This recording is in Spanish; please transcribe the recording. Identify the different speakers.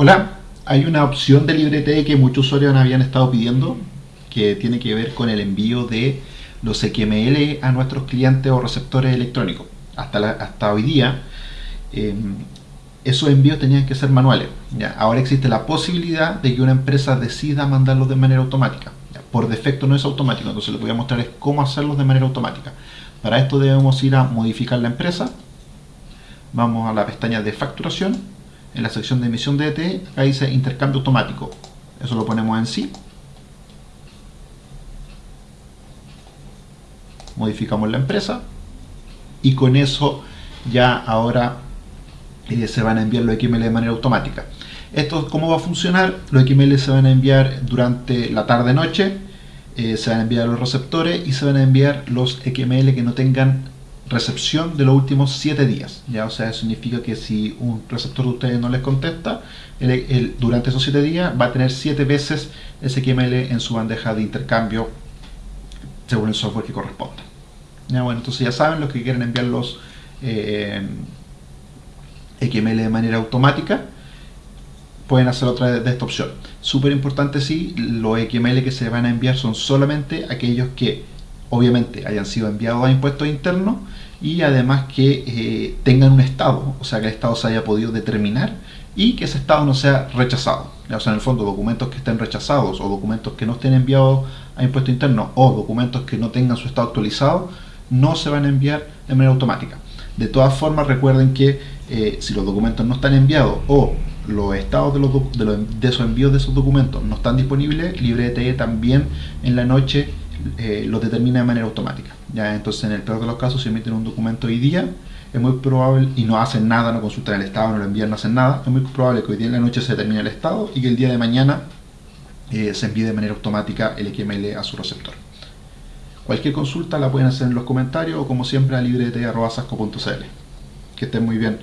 Speaker 1: Hola, hay una opción de LibreTE que muchos usuarios habían estado pidiendo que tiene que ver con el envío de los XML a nuestros clientes o receptores electrónicos. Hasta, hasta hoy día eh, esos envíos tenían que ser manuales. Ahora existe la posibilidad de que una empresa decida mandarlos de manera automática. Por defecto no es automático, entonces lo que voy a mostrar es cómo hacerlos de manera automática. Para esto debemos ir a modificar la empresa. Vamos a la pestaña de facturación en la sección de emisión de ET, acá dice intercambio automático. Eso lo ponemos en sí. Modificamos la empresa. Y con eso ya ahora eh, se van a enviar los XML de manera automática. Esto, ¿cómo va a funcionar? Los XML se van a enviar durante la tarde-noche, eh, se van a enviar los receptores y se van a enviar los XML que no tengan recepción de los últimos 7 días. ¿ya? O sea, eso significa que si un receptor de ustedes no les contesta, durante esos 7 días va a tener 7 veces XML en su bandeja de intercambio según el software que corresponda. ¿Ya? Bueno, entonces ya saben los que quieren enviar los eh, XML de manera automática pueden hacerlo a través de esta opción. Súper importante sí, los XML que se van a enviar son solamente aquellos que obviamente hayan sido enviados a impuestos internos y además que eh, tengan un estado, o sea que el estado se haya podido determinar y que ese estado no sea rechazado. O sea, en el fondo, documentos que estén rechazados o documentos que no estén enviados a impuestos internos o documentos que no tengan su estado actualizado no se van a enviar de manera automática. De todas formas, recuerden que eh, si los documentos no están enviados o los estados de, los de, de esos envíos de esos documentos no están disponibles, LibreTE también en la noche eh, lo determina de manera automática. ¿ya? Entonces, en el peor de los casos, si emiten un documento hoy día, es muy probable, y no hacen nada, no consultan el estado, no lo envían, no hacen nada, es muy probable que hoy día en la noche se determine el estado y que el día de mañana eh, se envíe de manera automática el XML a su receptor. Cualquier consulta la pueden hacer en los comentarios o como siempre a librete.sasco.cl. Que estén muy bien.